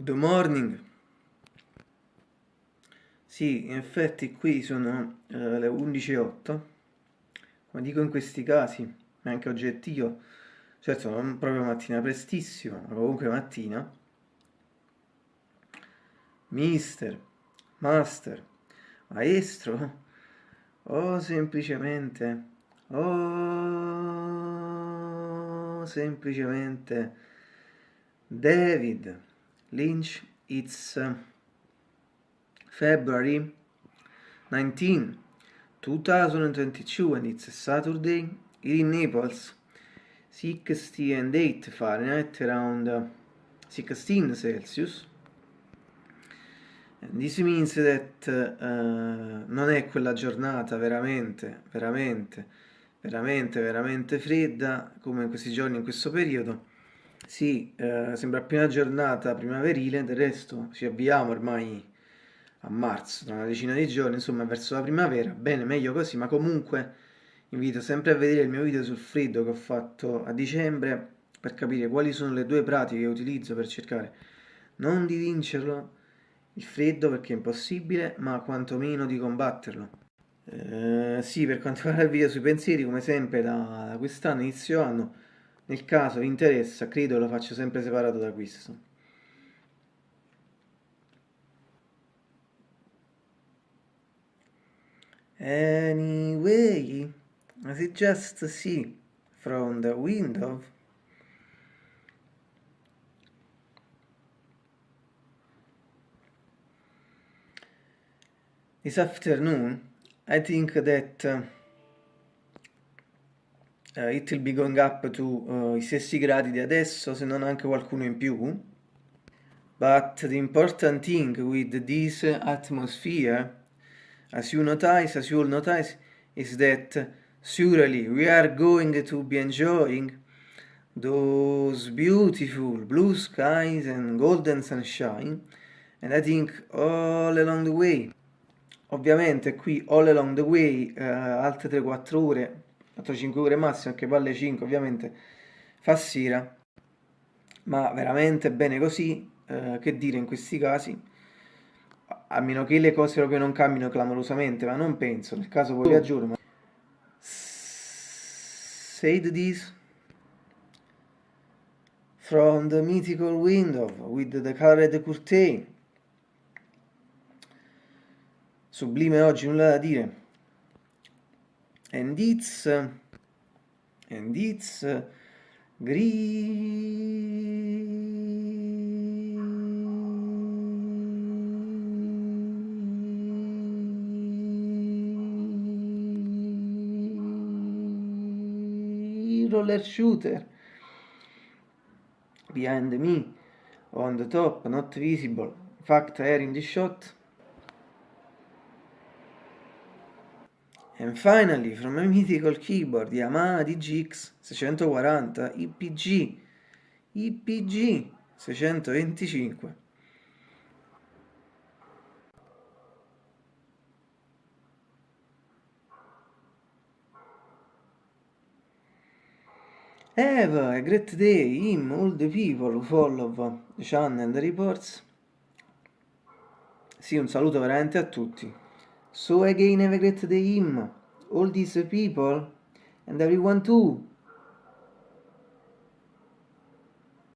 Good morning. Sì, in effetti qui sono eh, le 11.08. Come dico in questi casi, è anche oggettivo, certo non proprio mattina prestissimo, ma comunque mattina. Mister, master, maestro, o semplicemente, o semplicemente David. Lynch, it's uh, February 19, 2022 and it's a Saturday in Naples, 60 and 8 Fahrenheit, around uh, 16 Celsius. And this means that uh, non è quella giornata veramente, veramente, veramente, veramente fredda come in questi giorni, in questo periodo, sì, eh, sembra appena giornata primaverile, del resto ci avviamo ormai a marzo, tra una decina di giorni, insomma verso la primavera, bene, meglio così, ma comunque invito sempre a vedere il mio video sul freddo che ho fatto a dicembre per capire quali sono le due pratiche che utilizzo per cercare non di vincerlo il freddo perché è impossibile, ma quantomeno di combatterlo. Eh, sì, per quanto riguarda il video sui pensieri, come sempre da, da quest'anno, inizio anno, nel caso vi interessa, credo lo faccio sempre separato da questo. Anyway, as you just see from the window, this afternoon, I think that uh, uh, it will be going up to uh, i stessi gradi di adesso, se non anche qualcuno in più. But the important thing with this atmosphere, as you notice, as you all notice, is that surely we are going to be enjoying those beautiful blue skies and golden sunshine and I think all along the way ovviamente qui all along the way uh, altre 3-4 ore 4-5 ore massimo, anche palle 5 ovviamente fa sera, ma veramente bene così, eh, che dire in questi casi, a meno che le cose proprio non cambino clamorosamente, ma non penso, nel caso poi aggiorno. Said this from the mythical window with the colored curtain. Sublime oggi, nulla da dire and it's and it's roller shooter. Behind me on the top not visible. Fact air in the shot And finally, from my mythical keyboard Yamaha DGX 640 IPG IPG 625 Have a great day, him, all the people who follow the channel and the reports. Sì, un saluto veramente a tutti. So again have a great day him, all these people, and everyone too.